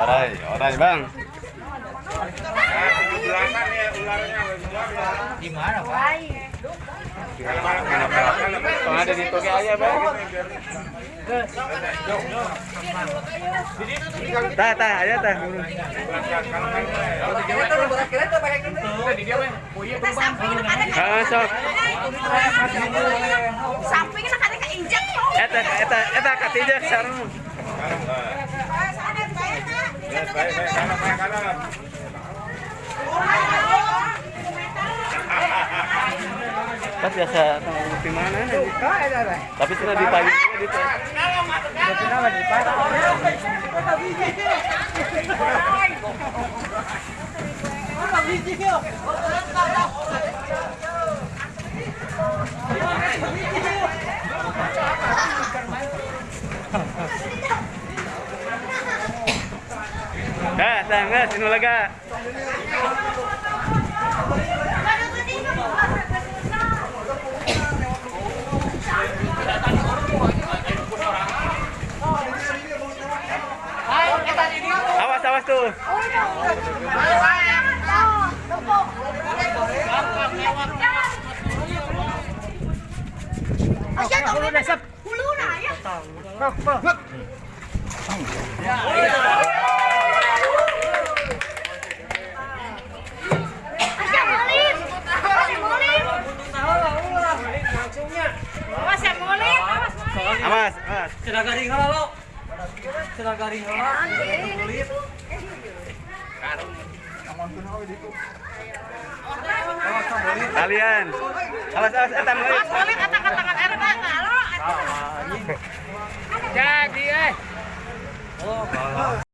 Orai, orai bang. Di mana ada di toke aja bang. Tah, tah, aja tah. Ah, sok. Sampingnya ada keinjak. Ya. Eta, eta, eta katijak sarung. Pas biasa mana? Tapi sudah di pagi di Kenapa. Ga, sinulaga. Awas, awas tuh. Asyik, udah, udah, Awas, awas. Sudah garing kalau lo. Sudah garing kalau. Kulit. Kalian. Awas awas etan kulit. Awas kulit etan tangan air enggak lo? Jadi eh. Oh,